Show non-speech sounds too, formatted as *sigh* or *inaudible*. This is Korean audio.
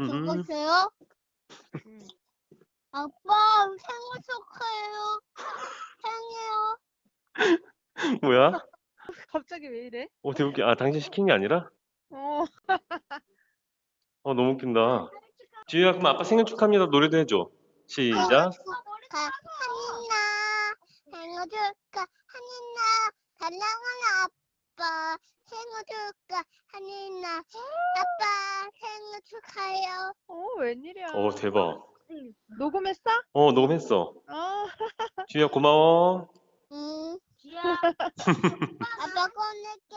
음, 죽었어요? 응. 아빠 생일 축하해요. 생일요. *laughs* 뭐야? *laughs* 갑자기 왜 이래? 어, 되게 웃기. 아, 당신 시킨 게 아니라? 어. 어, 너무 웃긴다. 지우야, 그럼 아빠 생일 축하합니다. 노래도 해줘. 시작. 하니나 생일 축하 하니나 사랑하는 아빠 생일 축하 하니나 아빠 생일 축하해요. 어, 웬일이야. 어, 대박. 녹음했어? 어, 녹음했어. 어. *laughs* 지우야, 고마워. 응. *laughs* 아빠 꺼낼게.